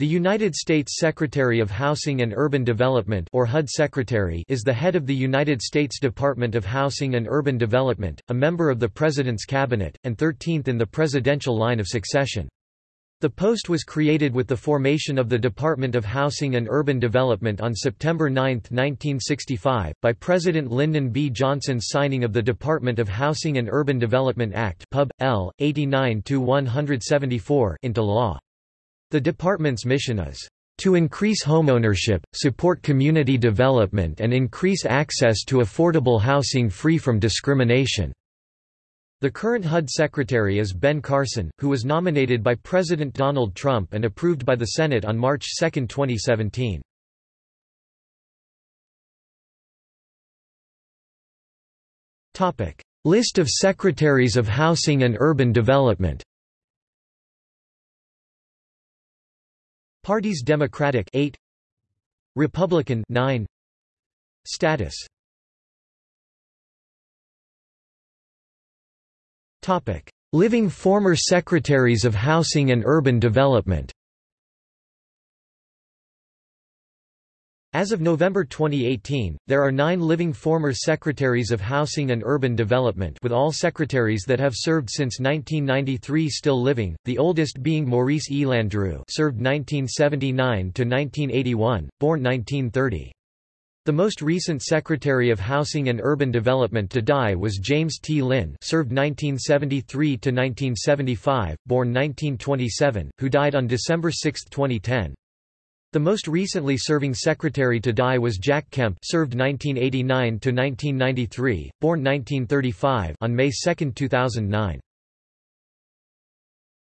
The United States Secretary of Housing and Urban Development or HUD Secretary is the head of the United States Department of Housing and Urban Development, a member of the President's Cabinet, and 13th in the presidential line of succession. The post was created with the formation of the Department of Housing and Urban Development on September 9, 1965, by President Lyndon B. Johnson's signing of the Department of Housing and Urban Development Act Pub. L. 89 into law. The department's mission is to increase homeownership, support community development and increase access to affordable housing free from discrimination." The current HUD secretary is Ben Carson, who was nominated by President Donald Trump and approved by the Senate on March 2, 2017. List of Secretaries of Housing and Urban Development Parties Democratic 8 Republican 9 Status. Living former Secretaries of Housing and Urban Development As of November 2018, there are nine living former Secretaries of Housing and Urban Development with all secretaries that have served since 1993 still living, the oldest being Maurice E. Landrieu served 1979–1981, born 1930. The most recent Secretary of Housing and Urban Development to die was James T. Lynn served 1973–1975, born 1927, who died on December 6, 2010. The most recently serving secretary to die was Jack Kemp served 1989 to 1993, born 1935 on May 2, 2009.